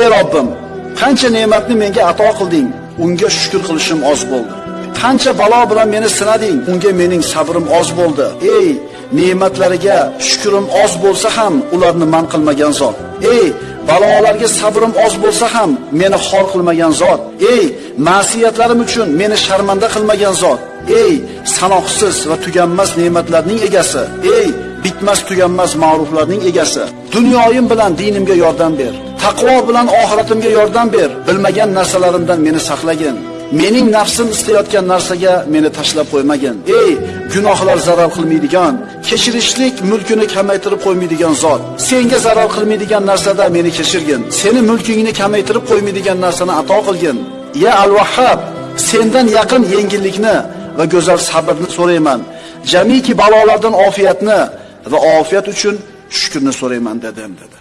ey Robbim qancha ne'matni menga ato qilding? Unga shukr qilishim oz bo'ldi. Qancha balo bilan meni sinading? Unga mening sabrim oz bo'ldi. Ey ne'matlariga shukrim oz bo'lsa ham ularni man qilmagan zot. Ey balolarga sabrim oz bo'lsa ham meni xor qilmagan zot. Ey ma'siyatlarim uchun meni sharmanda qilmagan zot. Ey sanoqsiz va tuganmas ne'matlarning egasi. Ey bitmas tuganmas ma'ruflarning egasi. Dunyoyim bilan dinimga yordam ber. Taqvo bilan oxiratimga yordam ber. Bilmagan narsalarimdan meni saqlagin. Mening nafsim istayotgan narsaga meni tashlab qo'ymagin. Ey gunohlar zarar qilmaydigan kechirishlik mulkini kamaytirib qo'ymaydigan zot senga zarar qilmaydigan narsada meni kechirgin. Seni mulkingni kamaytirib qo'ymaydigan narsani ato qilgin. Ya al vahhab sendan yaqin yengillikni va go'zal sabrni so'rayman. Jamiki balolardan ofiyatni va ofiyat uchun shukrni so'rayman dedim dedi